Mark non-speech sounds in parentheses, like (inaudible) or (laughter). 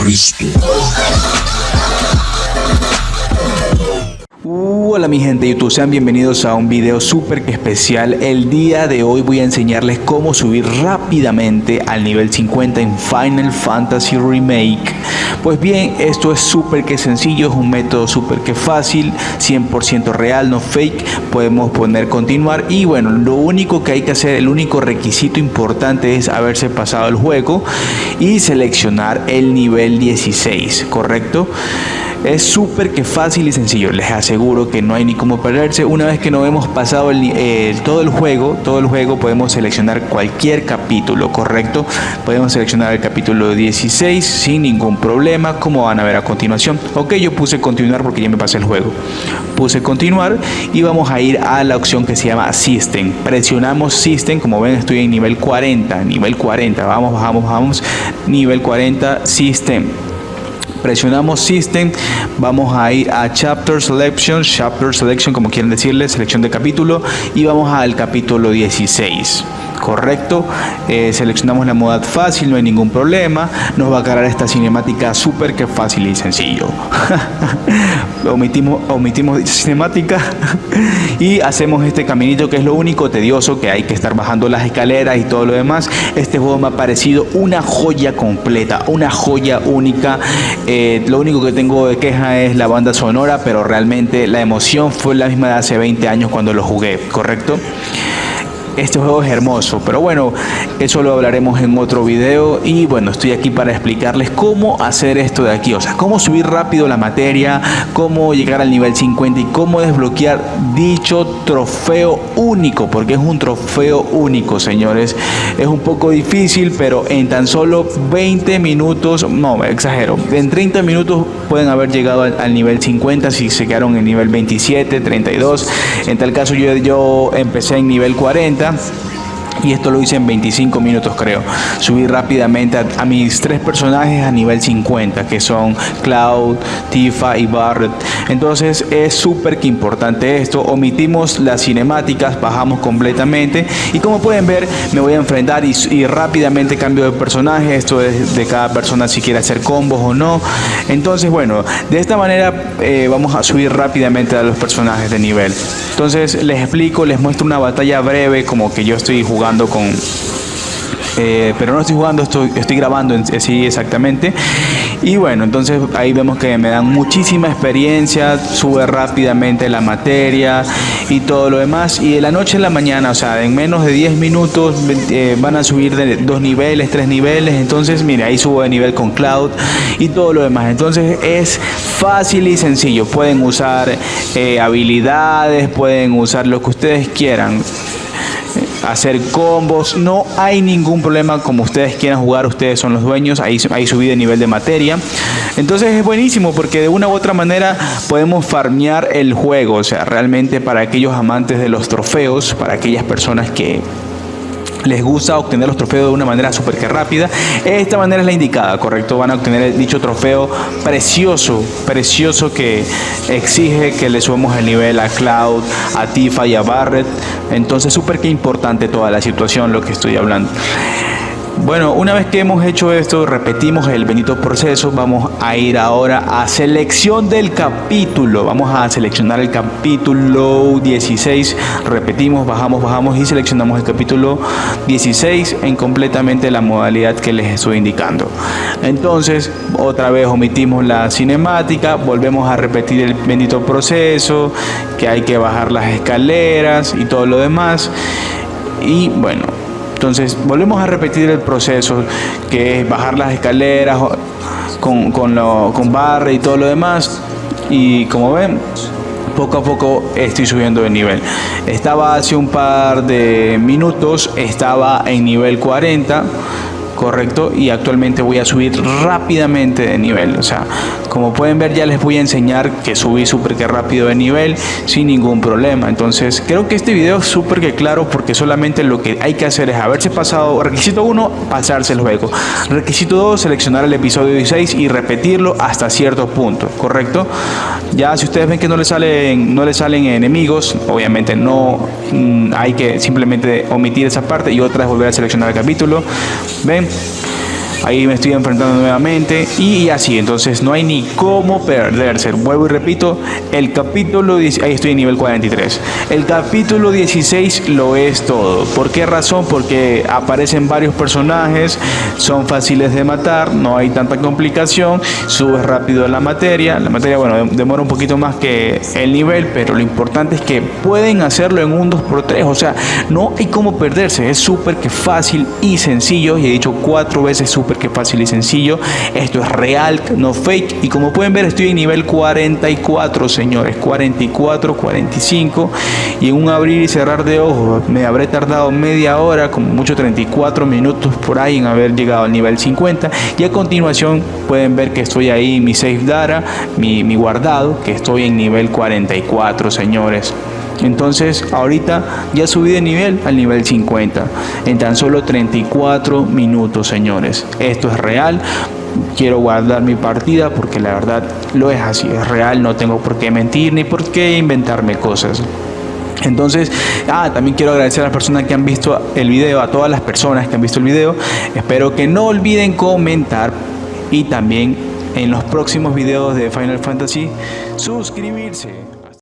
Cristo. Hola mi gente de YouTube, sean bienvenidos a un video súper especial. El día de hoy voy a enseñarles cómo subir rápidamente al nivel 50 en Final Fantasy Remake. Pues bien, esto es súper que sencillo, es un método súper que fácil, 100% real, no fake. Podemos poner continuar y bueno, lo único que hay que hacer, el único requisito importante es haberse pasado el juego y seleccionar el nivel 16, ¿correcto? Es súper que fácil y sencillo, les aseguro que no hay ni cómo perderse. Una vez que nos hemos pasado el, todo el juego, todo el juego podemos seleccionar cualquier capítulo, ¿correcto? Podemos seleccionar el capítulo 16 sin ningún problema, como van a ver a continuación. Ok, yo puse continuar porque ya me pasé el juego. Puse continuar y vamos a ir a la opción que se llama System. Presionamos System, como ven estoy en nivel 40, nivel 40, vamos, bajamos, vamos, nivel 40, System presionamos System, vamos a ir a Chapter Selection, Chapter Selection como quieren decirle, selección de capítulo y vamos al capítulo 16 correcto. Eh, seleccionamos la modalidad fácil no hay ningún problema. Nos va a cargar esta cinemática súper que fácil y sencillo. (laughs) Omitimos omitimos cinemática. (laughs) Y hacemos este caminito que es lo único tedioso que hay que estar bajando las escaleras y todo lo demás. Este juego me ha parecido una joya completa una joya única. Eh, lo único que tengo de queja es la banda sonora pero realmente la emoción fue la misma de hace 20 años cuando lo jugué correcto este juego es hermoso, pero bueno, eso lo hablaremos en otro video y bueno, estoy aquí para explicarles cómo hacer esto de aquí, o sea, cómo subir rápido la materia, cómo llegar al nivel 50 y cómo desbloquear dicho trofeo único, porque es un trofeo único, señores. Es un poco difícil, pero en tan solo 20 minutos, no, exagero, en 30 minutos pueden haber llegado al, nivel 50 si se quedaron en nivel 27, 32. En tal caso yo, yo empecé en nivel 40 Dance. Y esto lo hice en 25 minutos creo. Subí rápidamente a, mis tres personajes a nivel 50 que son Cloud, Tifa y Barret. Entonces es súper importante esto. Omitimos las cinemáticas, bajamos completamente y como pueden ver me voy a enfrentar y, rápidamente cambio de personaje. Esto es de cada persona si quiere hacer combos o no. Entonces bueno, de esta manera eh, vamos a subir rápidamente a los personajes de nivel. Entonces les explico, les muestro una batalla breve como que yo estoy jugando con eh, pero no estoy jugando, estoy, estoy grabando sí exactamente. Y bueno, entonces ahí vemos que me dan muchísima experiencia, sube rápidamente la materia y todo lo demás. Y de la noche a la mañana, o sea, en menos de 10 minutos eh, van a subir de dos niveles, tres niveles. Entonces, mire, ahí subo de nivel con Cloud y todo lo demás. Entonces es fácil y sencillo. Pueden usar eh, habilidades, pueden usar lo que ustedes quieran hacer combos, no hay ningún problema como ustedes quieran jugar, ustedes son los dueños, ahí, ahí subí de nivel de materia. Entonces es buenísimo porque de una u otra manera podemos farmear el juego, o sea, realmente para aquellos amantes de los trofeos, para aquellas personas que les gusta obtener los trofeos de una manera súper que rápida, esta manera es la indicada, ¿correcto? Van a obtener dicho trofeo precioso, precioso que exige que le subamos el nivel a Cloud, a Tifa y a Barret. Entonces, súper que importante toda la situación, lo que estoy hablando. Bueno, una vez que hemos hecho esto, repetimos el bendito proceso, vamos a ir ahora a selección del capítulo. Vamos a seleccionar el capítulo 16, repetimos, bajamos, bajamos y seleccionamos el capítulo 16 en completamente la modalidad que les estoy indicando. Entonces, otra vez omitimos la cinemática, volvemos a repetir el bendito proceso, que hay que bajar las escaleras y todo lo demás. Y bueno, entonces volvemos a repetir el proceso que es bajar las escaleras con, con, lo, y todo lo demás. Y como ven, poco a poco estoy subiendo de nivel. Estaba hace un par de minutos, estaba en nivel 40 correcto y actualmente voy a subir rápidamente de nivel o sea como pueden ver ya les voy a enseñar que subí súper que rápido de nivel sin ningún problema. Entonces creo que este video es súper que claro porque solamente lo que hay que hacer es haberse pasado requisito 1 pasarse el juego. Requisito 2 seleccionar el episodio 16 y repetirlo hasta cierto punto correcto ya si ustedes ven que no le salen no le salen enemigos obviamente no mm, hay que simplemente omitir esa parte y otra es volver a seleccionar el capítulo. Ven ahí me estoy enfrentando nuevamente y así, entonces no hay ni cómo perderse. Vuelvo y repito, el capítulo, ahí estoy en nivel 43, el capítulo 16 lo es todo. ¿Por qué razón? Porque aparecen varios personajes, son fáciles de matar, no hay tanta complicación, subes rápido la materia, la materia, bueno, demora un poquito más que el nivel, pero lo importante es que pueden hacerlo en un 2x3, o sea, no hay cómo perderse, es súper que fácil y sencillo, y he dicho cuatro veces súper que fácil y sencillo, esto es real, no fake, y como pueden ver estoy en nivel 44, señores, 44, 45, y un abrir y cerrar de ojos me habré tardado media hora, como mucho 34 minutos por ahí en haber llegado al nivel 50, y a continuación pueden ver que estoy ahí, mi save data, mi guardado, que estoy en nivel 44, señores. Entonces ahorita ya subí de nivel al nivel 50 en tan solo 34 minutos señores. Esto es real. Quiero guardar mi partida porque la verdad lo es así, es real, no tengo por qué mentir ni por qué inventarme cosas. Entonces, ah, también quiero agradecer a las personas que han visto el video, a todas las personas que han visto el video. Espero que no olviden comentar y también en los próximos videos de Final Fantasy suscribirse.